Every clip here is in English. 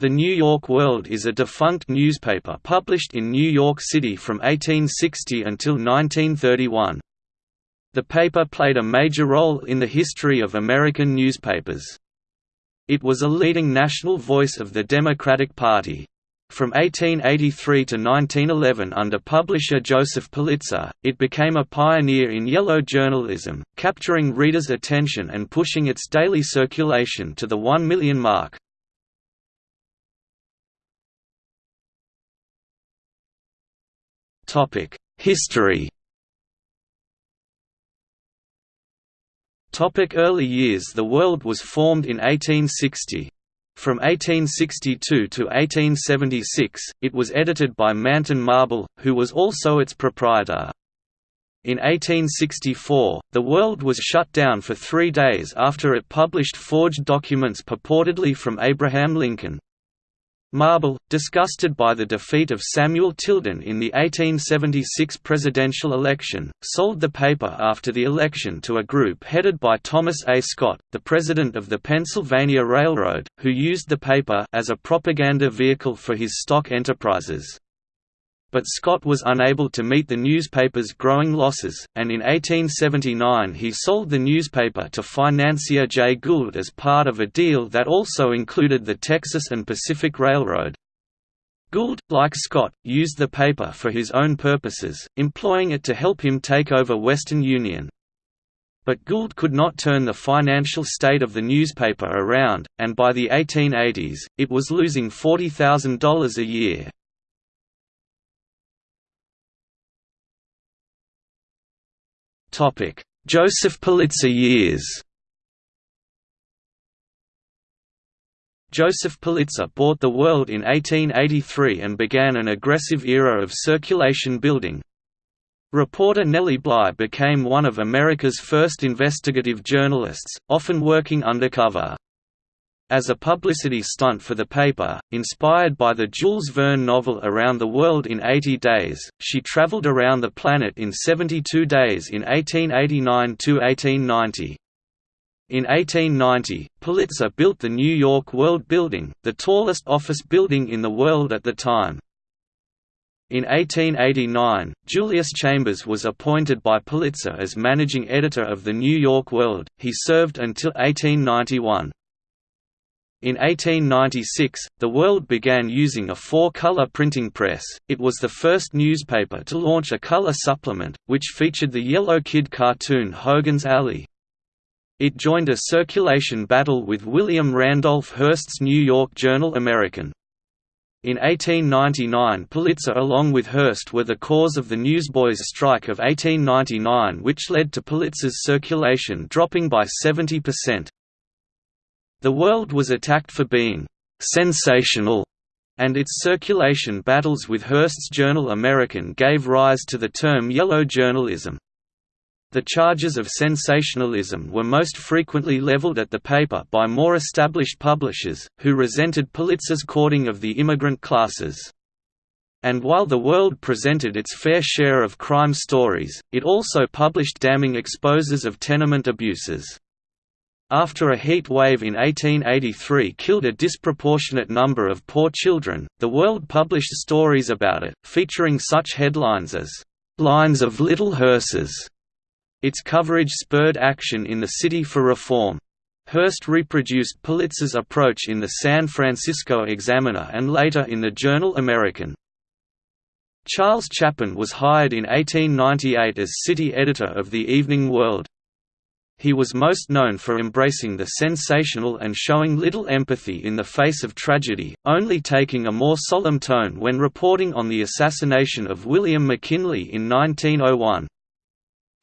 The New York World is a defunct newspaper published in New York City from 1860 until 1931. The paper played a major role in the history of American newspapers. It was a leading national voice of the Democratic Party. From 1883 to 1911 under publisher Joseph Pulitzer, it became a pioneer in yellow journalism, capturing readers' attention and pushing its daily circulation to the 1 million mark. History Topic Early years The World was formed in 1860. From 1862 to 1876, it was edited by Manton Marble, who was also its proprietor. In 1864, the World was shut down for three days after it published forged documents purportedly from Abraham Lincoln. Marble, disgusted by the defeat of Samuel Tilden in the 1876 presidential election, sold the paper after the election to a group headed by Thomas A. Scott, the president of the Pennsylvania Railroad, who used the paper as a propaganda vehicle for his stock enterprises. But Scott was unable to meet the newspaper's growing losses, and in 1879 he sold the newspaper to financier Jay Gould as part of a deal that also included the Texas and Pacific Railroad. Gould, like Scott, used the paper for his own purposes, employing it to help him take over Western Union. But Gould could not turn the financial state of the newspaper around, and by the 1880s, it was losing $40,000 a year. Joseph Pulitzer years Joseph Pulitzer bought the world in 1883 and began an aggressive era of circulation building. Reporter Nellie Bly became one of America's first investigative journalists, often working undercover. As a publicity stunt for the paper, inspired by the Jules Verne novel Around the World in 80 Days, she traveled around the planet in 72 days in 1889–1890. In 1890, Pulitzer built the New York World Building, the tallest office building in the world at the time. In 1889, Julius Chambers was appointed by Pulitzer as managing editor of the New York World. He served until 1891. In 1896, the world began using a four-color printing press. It was the first newspaper to launch a color supplement, which featured the Yellow Kid cartoon Hogan's Alley. It joined a circulation battle with William Randolph Hearst's New York Journal American. In 1899 Pulitzer along with Hearst were the cause of the Newsboys' strike of 1899 which led to Pulitzer's circulation dropping by 70%. The world was attacked for being «sensational» and its circulation battles with Hearst's Journal American gave rise to the term yellow journalism. The charges of sensationalism were most frequently leveled at the paper by more established publishers, who resented Pulitzer's courting of the immigrant classes. And while the world presented its fair share of crime stories, it also published damning exposes of tenement abuses. After a heat wave in 1883 killed a disproportionate number of poor children, the World published stories about it, featuring such headlines as, "'Lines of Little Hearses". Its coverage spurred action in the city for reform. Hearst reproduced Pulitzer's approach in the San Francisco Examiner and later in the Journal American. Charles Chapin was hired in 1898 as city editor of the Evening World. He was most known for embracing the sensational and showing little empathy in the face of tragedy, only taking a more solemn tone when reporting on the assassination of William McKinley in 1901.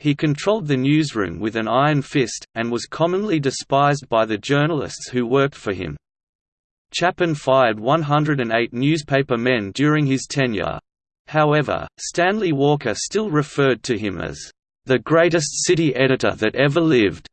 He controlled the newsroom with an iron fist, and was commonly despised by the journalists who worked for him. Chapin fired 108 newspaper men during his tenure. However, Stanley Walker still referred to him as the greatest city editor that ever lived.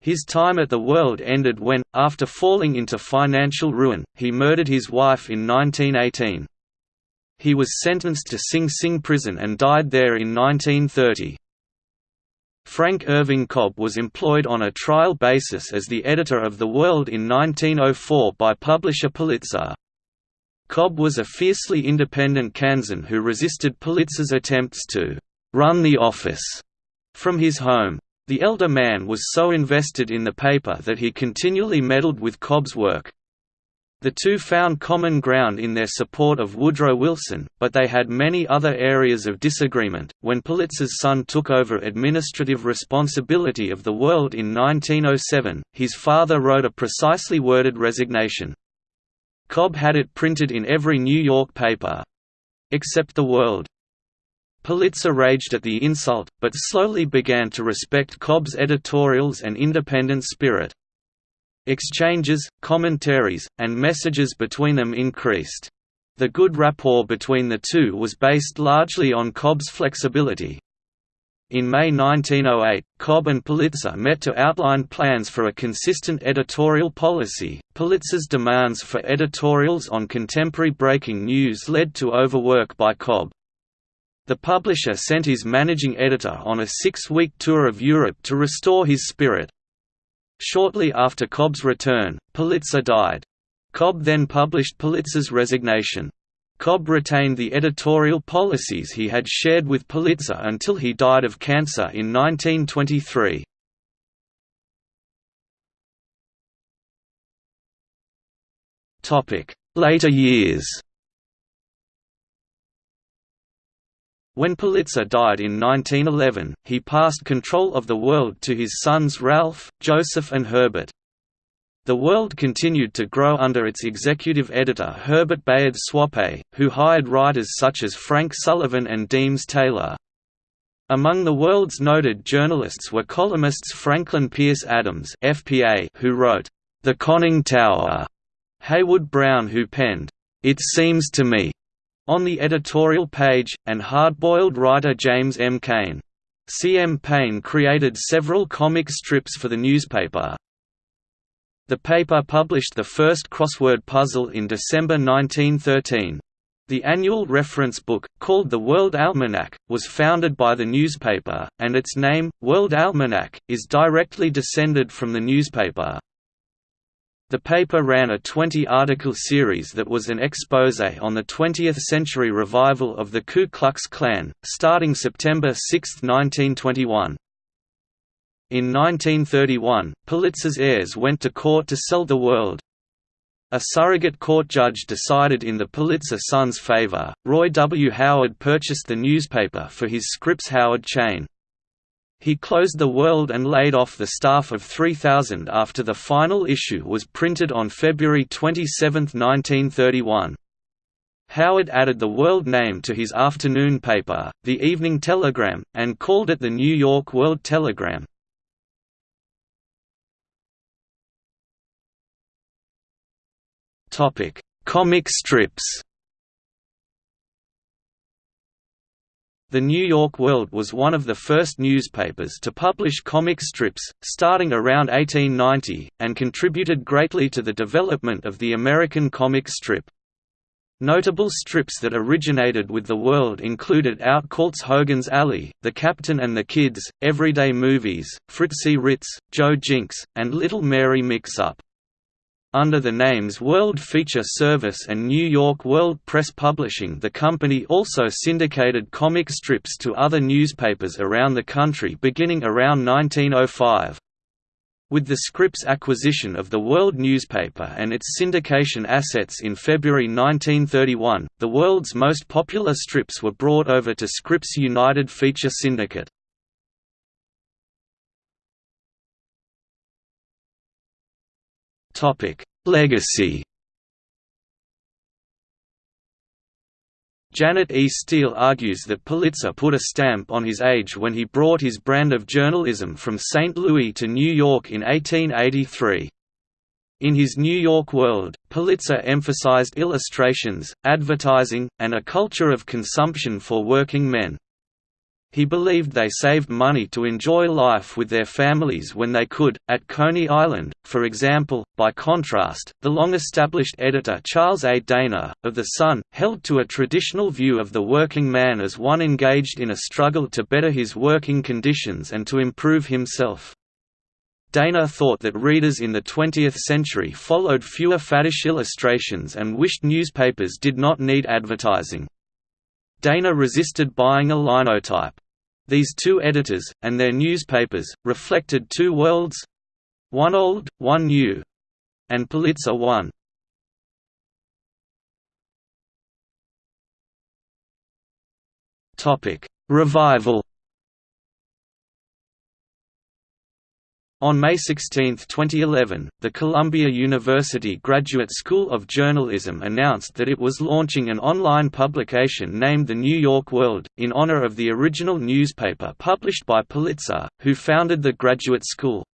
His time at the World ended when, after falling into financial ruin, he murdered his wife in 1918. He was sentenced to Sing Sing prison and died there in 1930. Frank Irving Cobb was employed on a trial basis as the editor of The World in 1904 by publisher Pulitzer. Cobb was a fiercely independent Kansan who resisted Pulitzer's attempts to «run the office» from his home. The elder man was so invested in the paper that he continually meddled with Cobb's work. The two found common ground in their support of Woodrow Wilson, but they had many other areas of disagreement. When Pulitzer's son took over administrative responsibility of the World in 1907, his father wrote a precisely worded resignation. Cobb had it printed in every New York paper except the World. Pulitzer raged at the insult, but slowly began to respect Cobb's editorials and independent spirit. Exchanges, commentaries, and messages between them increased. The good rapport between the two was based largely on Cobb's flexibility. In May 1908, Cobb and Pulitzer met to outline plans for a consistent editorial policy. Pulitzer's demands for editorials on contemporary breaking news led to overwork by Cobb. The publisher sent his managing editor on a six-week tour of Europe to restore his spirit. Shortly after Cobb's return, Pulitzer died. Cobb then published Pulitzer's resignation. Cobb retained the editorial policies he had shared with Pulitzer until he died of cancer in 1923. Later years When Pulitzer died in 1911, he passed control of the World to his sons Ralph, Joseph and Herbert. The World continued to grow under its executive editor Herbert Bayard Swope, who hired writers such as Frank Sullivan and Deems Taylor. Among the World's noted journalists were columnists Franklin Pierce Adams FPA, who wrote, "'The Conning Tower", Heywood Broun who penned, "'It Seems to Me' On the editorial page, and hard-boiled writer James M. Cain. C. M. Payne created several comic strips for the newspaper. The paper published the first crossword puzzle in December 1913. The annual reference book, called the World Almanac, was founded by the newspaper, and its name, World Almanac, is directly descended from the newspaper. The paper ran a 20-article series that was an expose on the 20th-century revival of the Ku Klux Klan, starting September 6, 1921. In 1931, Pulitzer's heirs went to court to sell the world. A surrogate court judge decided in the Pulitzer sons' favor. Roy W. Howard purchased the newspaper for his Scripps Howard chain. He closed the World and laid off the staff of 3,000 after the final issue was printed on February 27, 1931. Howard added the World name to his afternoon paper, The Evening Telegram, and called it the New York World Telegram. Comic strips The New York World was one of the first newspapers to publish comic strips, starting around 1890, and contributed greatly to the development of the American comic strip. Notable strips that originated with the World included Outcault's Hogan's Alley, The Captain and the Kids, Everyday Movies, Fritzy Ritz, Joe Jinks, and Little Mary Mix-Up. Under the names World Feature Service and New York World Press Publishing the company also syndicated comic strips to other newspapers around the country beginning around 1905. With the Scripps acquisition of the World newspaper and its syndication assets in February 1931, the world's most popular strips were brought over to Scripps United Feature Syndicate. Legacy. Janet E. Steele argues that Pulitzer put a stamp on his age when he brought his brand of journalism from St. Louis to New York in 1883. In his New York World, Pulitzer emphasized illustrations, advertising, and a culture of consumption for working men. He believed they saved money to enjoy life with their families when they could. At Coney Island, for example, by contrast, the long established editor Charles A. Dana, of The Sun, held to a traditional view of the working man as one engaged in a struggle to better his working conditions and to improve himself. Dana thought that readers in the 20th century followed fewer faddish illustrations and wished newspapers did not need advertising. Dana resisted buying a linotype. These two editors, and their newspapers, reflected two worlds—one old, one new. And Pulitzer won. Revival On May 16, 2011, the Columbia University Graduate School of Journalism announced that it was launching an online publication named The New York World, in honor of the original newspaper published by Pulitzer, who founded the graduate school.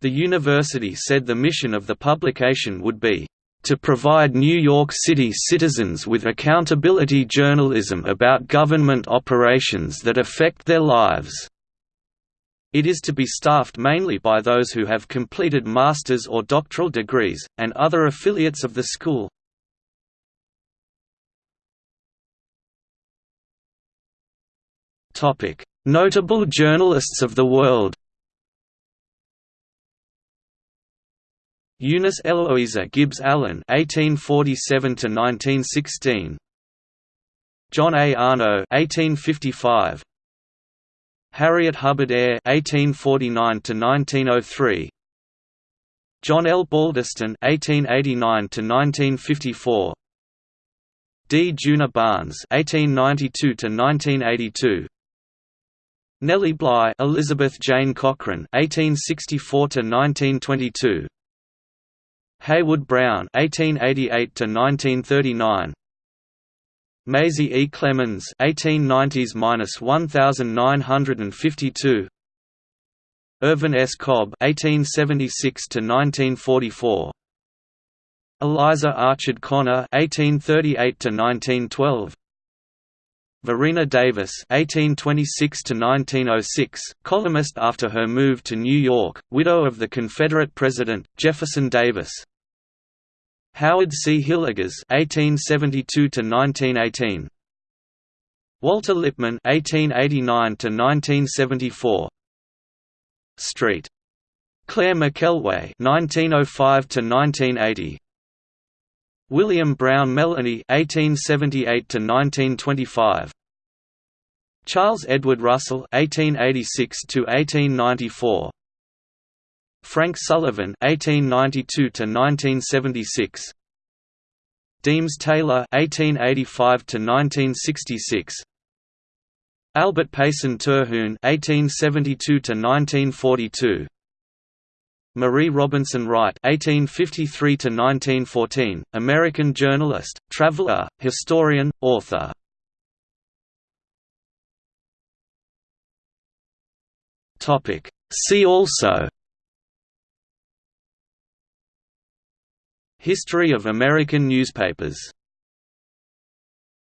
The university said the mission of the publication would be, "...to provide New York City citizens with accountability journalism about government operations that affect their lives." It is to be staffed mainly by those who have completed master's or doctoral degrees, and other affiliates of the school. Notable journalists of the world Eunice Eloisa Gibbs Allen (1847–1916), John A. Arno (1855), Harriet Hubbard Ayer (1849–1903), John L. Balderston (1889–1954), D. Djuna Barnes (1892–1982), Nellie Bly, Elizabeth Jane Cochran (1864–1922), Heywood Broun (1888–1939). Maisie E. Clemens 1890s–1952 Irvin S. Cobb 1876–1944 Eliza Archard Connor 1838–1912 Varina Davis (1826–1906), columnist after her move to New York, widow of the Confederate President Jefferson Davis. Howard C. Hillegas (1872–1918), Walter Lippmann (1889–1974), Street. Clair McKelway (1905–1980). William Brown Meloney (1878–1925). Charles Edward Russell (1886–1894). Frank Sullivan (1892–1976), Deems Taylor (1885–1966), Albert Payson Terhune (1872–1942), Marie Robinson Wright (1853–1914), American journalist, traveler, historian, author. Topic. See also History of American newspapers